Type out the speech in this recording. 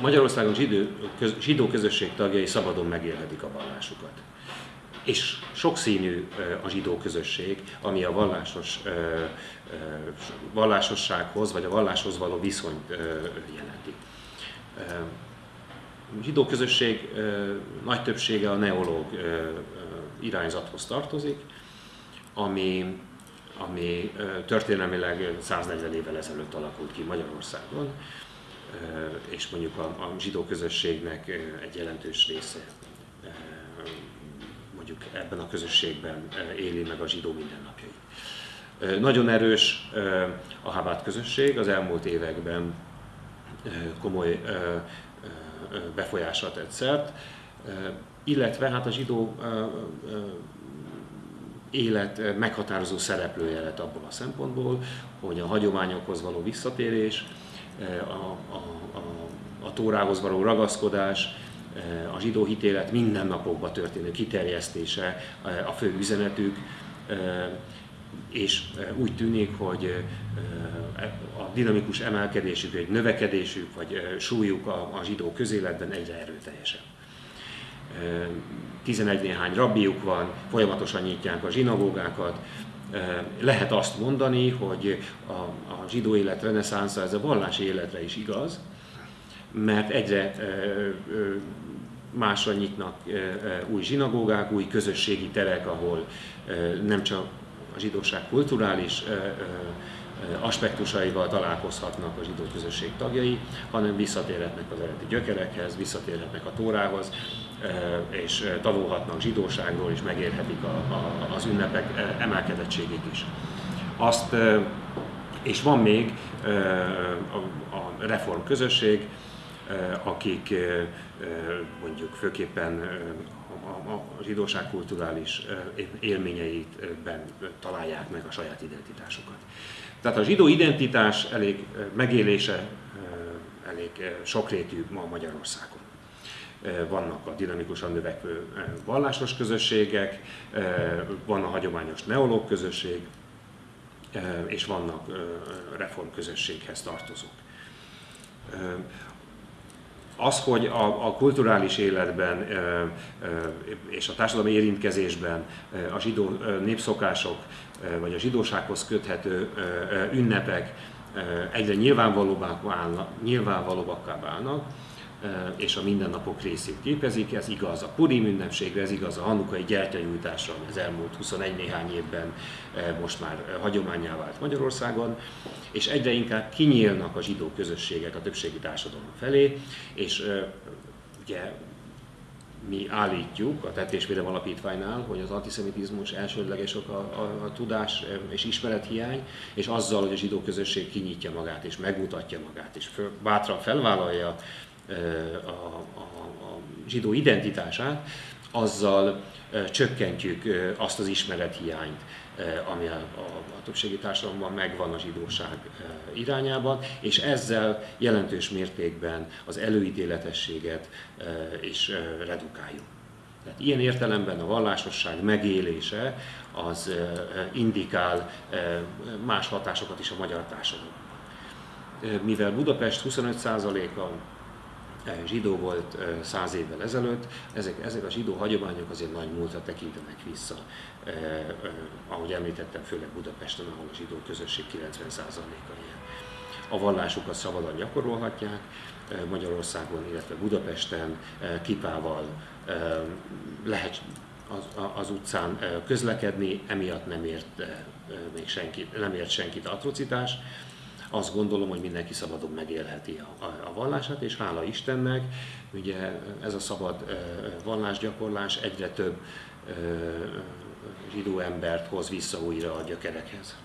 Magyarországon zsidó, köz, zsidó közösség tagjai szabadon megélhetik a vallásukat. És sokszínű a zsidó közösség, ami a vallásos, vallásossághoz vagy a valláshoz való viszonyt jelenti. A zsidó közösség nagy többsége a neológ irányzathoz tartozik, ami, ami történelmileg 140 évvel ezelőtt alakult ki Magyarországon és mondjuk a, a zsidó közösségnek egy jelentős része mondjuk ebben a közösségben éli meg a zsidó mindennapjait. Nagyon erős a Habát közösség, az elmúlt években komoly befolyásra tett szert, illetve hát a zsidó élet meghatározó szereplője lett abból a szempontból, hogy a hagyományokhoz való visszatérés, a, a, a, a Tórához való ragaszkodás, a zsidó hitélet mindennapokba történő kiterjesztése a fő üzenetük, és úgy tűnik, hogy a dinamikus emelkedésük, egy növekedésük, vagy súlyuk a, a zsidó közéletben egyre erőteljesebb. 11 néhány rabbiuk van, folyamatosan nyitják a zsinagógákat, lehet azt mondani, hogy a, a zsidó élet reneszánsza ez a vallási életre is igaz, mert egyre másra nyitnak új zsinagógák, új közösségi terek, ahol nem csak a zsidóság kulturális aspektusaival találkozhatnak a zsidó közösség tagjai, hanem visszatérhetnek az eredeti gyökerekhez, visszatérhetnek a Tórához, és tanulhatnak zsidóságról, és megérhetik a, a, az ünnepek emelkedettségét is. Azt, és van még a, a reform közösség, akik mondjuk főképpen a zsidóság kulturális élményeitben találják meg a saját identitásukat. Tehát a zsidó identitás elég megélése elég sokrétű ma Magyarországon. Vannak a dinamikusan növekvő vallásos közösségek, van a hagyományos neológ közösség, és vannak reform közösséghez tartozók. Az, hogy a, a kulturális életben és a társadalmi érintkezésben a zsidó népszokások vagy a zsidósághoz köthető ünnepek egyre nyilvánvalóbbá válnak, nyilvánvalóbbakká válnak, és a mindennapok részét képezik. Ez igaz a Purim ünnepségre, ez igaz a hanukai gyertyanyújtásra, ami az elmúlt 21 néhány évben most már hagyományá vált Magyarországon, és egyre inkább kinyílnak a zsidó közösségek a többségi társadalom felé, és ugye mi állítjuk a Tettésvédelem Alapítványnál, hogy az antiszemitizmus elsődleges ok a, a, a tudás és ismerethiány, és azzal, hogy a zsidó közösség kinyitja magát és megmutatja magát, és föl, bátran felvállalja a, a, a zsidó identitását, azzal csökkentjük azt az ismerethiányt, ami a, a, a többségi társadalomban megvan a zsidóság irányában, és ezzel jelentős mértékben az előítéletességet is redukáljuk. Tehát ilyen értelemben a vallásosság megélése az indikál más hatásokat is a magyar társadalomban. Mivel Budapest 25%-a zsidó volt száz évvel ezelőtt, ezek, ezek a zsidó hagyományok azért nagy múltra tekintenek vissza. Ahogy említettem, főleg Budapesten, ahol a zsidó közösség 90%-a ilyen. A vallásukat szabadon gyakorolhatják, Magyarországon, illetve Budapesten kipával lehet az, az utcán közlekedni, emiatt nem ért még senkit, nem ért senkit atrocitás azt gondolom, hogy mindenki szabadon megélheti a, a, a vallását, és hála Istennek, ugye ez a szabad vallásgyakorlás egyre több zsidó embert hoz vissza újra a gyökerekhez.